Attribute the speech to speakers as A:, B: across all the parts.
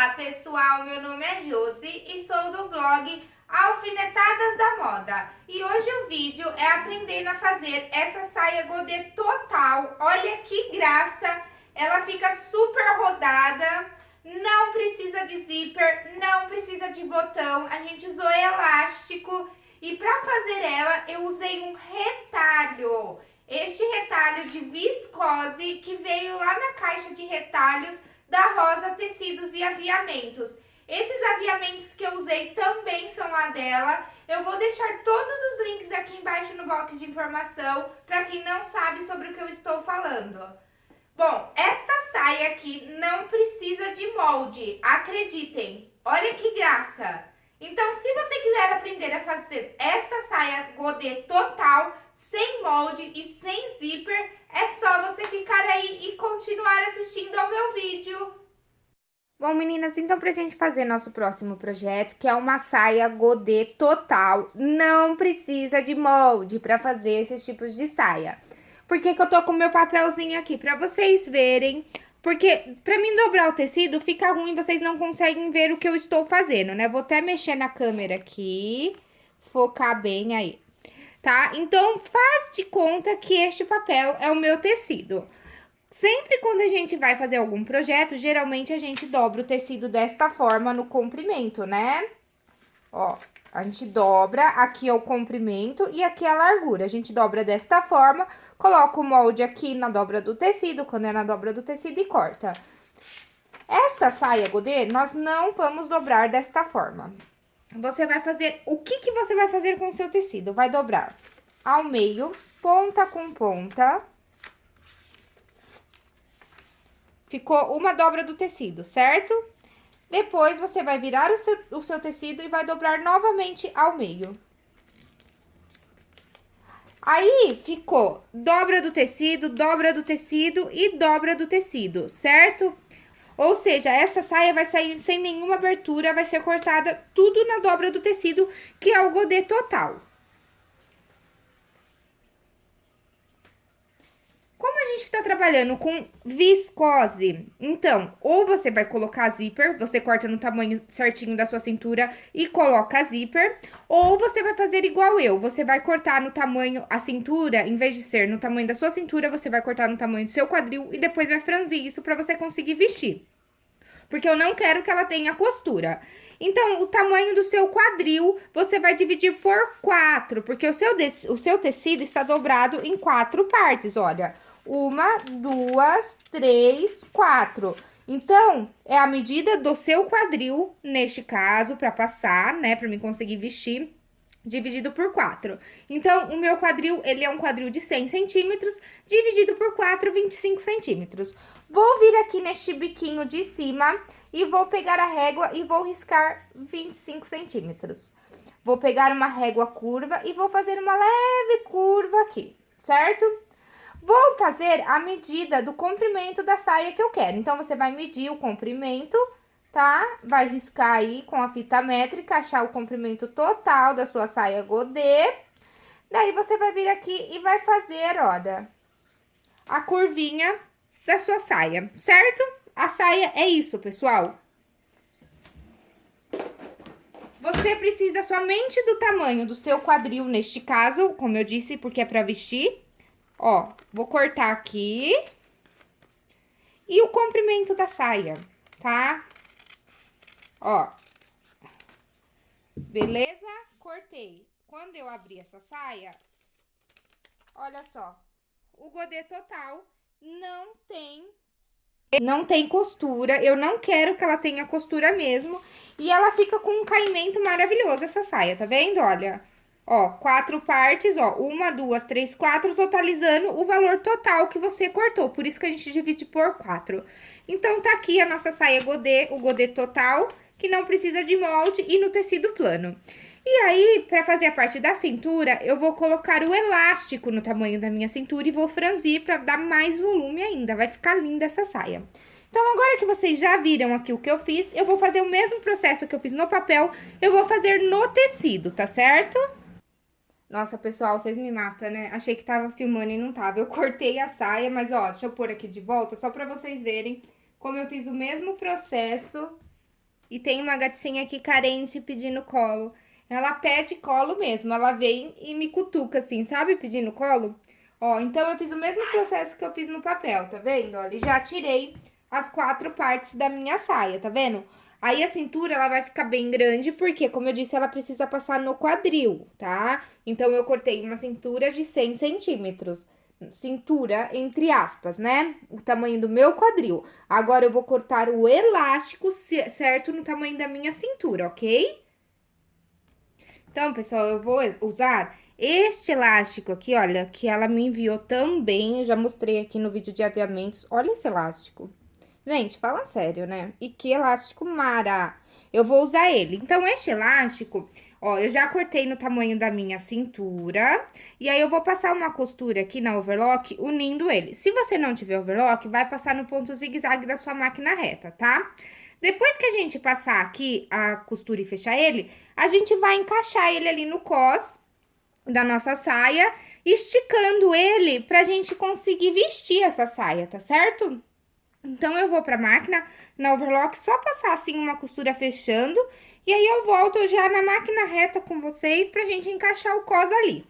A: Olá pessoal, meu nome é Josi e sou do blog Alfinetadas da Moda. E hoje o vídeo é aprendendo a fazer essa saia godê total. Olha que graça, ela fica super rodada, não precisa de zíper, não precisa de botão, a gente usou elástico. E para fazer ela eu usei um retalho, este retalho de viscose que veio lá na caixa de retalhos da Rosa Tecidos e Aviamentos. Esses aviamentos que eu usei também são a dela. Eu vou deixar todos os links aqui embaixo no box de informação para quem não sabe sobre o que eu estou falando. Bom, esta saia aqui não precisa de molde, acreditem. Olha que graça! Então, se você quiser aprender a fazer esta saia godê total, sem molde e sem zíper, é só você ficar aí e continuar vídeo. Bom, meninas, então pra gente fazer nosso próximo projeto, que é uma saia godê total, não precisa de molde pra fazer esses tipos de saia. Por que que eu tô com meu papelzinho aqui? Pra vocês verem porque pra mim dobrar o tecido fica ruim, vocês não conseguem ver o que eu estou fazendo, né? Vou até mexer na câmera aqui, focar bem aí, tá? Então, faz de conta que este papel é o meu tecido. Sempre quando a gente vai fazer algum projeto, geralmente a gente dobra o tecido desta forma no comprimento, né? Ó, a gente dobra, aqui é o comprimento e aqui é a largura. A gente dobra desta forma, coloca o molde aqui na dobra do tecido, quando é na dobra do tecido e corta. Esta saia godê, nós não vamos dobrar desta forma. Você vai fazer, o que que você vai fazer com o seu tecido? Vai dobrar ao meio, ponta com ponta. Ficou uma dobra do tecido, certo? Depois, você vai virar o seu, o seu tecido e vai dobrar novamente ao meio. Aí, ficou dobra do tecido, dobra do tecido e dobra do tecido, certo? Ou seja, essa saia vai sair sem nenhuma abertura, vai ser cortada tudo na dobra do tecido, que é o godê total. Gente está trabalhando com viscose, então, ou você vai colocar zíper, você corta no tamanho certinho da sua cintura e coloca zíper, ou você vai fazer igual eu, você vai cortar no tamanho, a cintura, em vez de ser no tamanho da sua cintura, você vai cortar no tamanho do seu quadril e depois vai franzir isso para você conseguir vestir. Porque eu não quero que ela tenha costura. Então, o tamanho do seu quadril, você vai dividir por quatro, porque o seu, o seu tecido está dobrado em quatro partes, olha. Uma, duas, três, quatro. Então, é a medida do seu quadril, neste caso, para passar, né, para mim conseguir vestir, dividido por 4. Então, o meu quadril, ele é um quadril de 100 centímetros, dividido por 4, 25 centímetros. Vou vir aqui neste biquinho de cima e vou pegar a régua e vou riscar 25 centímetros. Vou pegar uma régua curva e vou fazer uma leve curva aqui, certo? Vou fazer a medida do comprimento da saia que eu quero. Então, você vai medir o comprimento, tá? Vai riscar aí com a fita métrica, achar o comprimento total da sua saia godê. Daí, você vai vir aqui e vai fazer, olha, a curvinha da sua saia, certo? A saia é isso, pessoal. Você precisa somente do tamanho do seu quadril, neste caso, como eu disse, porque é pra vestir, Ó, vou cortar aqui. E o comprimento da saia, tá? Ó. Beleza? Cortei. Quando eu abri essa saia, olha só. O godê total não tem não tem costura, eu não quero que ela tenha costura mesmo. E ela fica com um caimento maravilhoso, essa saia, tá vendo? Olha, Ó, quatro partes, ó, uma, duas, três, quatro, totalizando o valor total que você cortou. Por isso que a gente divide por quatro. Então, tá aqui a nossa saia godê, o godê total, que não precisa de molde e no tecido plano. E aí, pra fazer a parte da cintura, eu vou colocar o elástico no tamanho da minha cintura e vou franzir pra dar mais volume ainda. Vai ficar linda essa saia. Então, agora que vocês já viram aqui o que eu fiz, eu vou fazer o mesmo processo que eu fiz no papel, eu vou fazer no tecido, tá certo? Nossa, pessoal, vocês me matam, né? Achei que tava filmando e não tava. Eu cortei a saia, mas ó, deixa eu pôr aqui de volta, só pra vocês verem como eu fiz o mesmo processo E tem uma gatinha aqui carente pedindo colo. Ela pede colo mesmo, ela vem e me cutuca assim, sabe? Pedindo colo. Ó, então eu fiz o mesmo processo que eu fiz no papel, tá vendo? Olha, já tirei as quatro partes da minha saia, tá vendo? Aí a cintura, ela vai ficar bem grande, porque, como eu disse, ela precisa passar no quadril, tá? Então, eu cortei uma cintura de 100 centímetros. Cintura, entre aspas, né? O tamanho do meu quadril. Agora, eu vou cortar o elástico certo no tamanho da minha cintura, ok? Então, pessoal, eu vou usar este elástico aqui, olha, que ela me enviou também, eu já mostrei aqui no vídeo de aviamentos. Olha esse elástico. Gente, fala sério, né? E que elástico mara! Eu vou usar ele. Então, este elástico, ó, eu já cortei no tamanho da minha cintura. E aí, eu vou passar uma costura aqui na overlock, unindo ele. Se você não tiver overlock, vai passar no ponto zigue-zague da sua máquina reta, tá? Depois que a gente passar aqui a costura e fechar ele, a gente vai encaixar ele ali no cos da nossa saia, esticando ele pra gente conseguir vestir essa saia, tá certo? Então, eu vou pra máquina, na overlock, só passar assim uma costura fechando, e aí eu volto já na máquina reta com vocês pra gente encaixar o cos ali.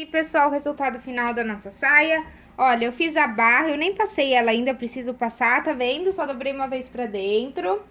A: Aqui, pessoal, o resultado final da nossa saia. Olha, eu fiz a barra, eu nem passei ela ainda, preciso passar, tá vendo? Só dobrei uma vez pra dentro.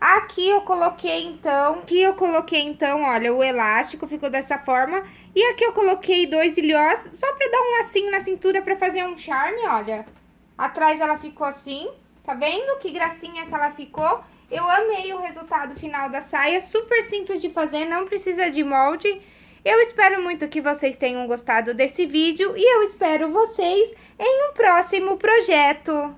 A: Aqui eu coloquei, então, aqui eu coloquei, então, olha, o elástico ficou dessa forma. E aqui eu coloquei dois ilhós, só pra dar um lacinho na cintura pra fazer um charme, olha. Atrás ela ficou assim, tá vendo? Que gracinha que ela ficou. Eu amei o resultado final da saia, super simples de fazer, não precisa de molde. Eu espero muito que vocês tenham gostado desse vídeo e eu espero vocês em um próximo projeto.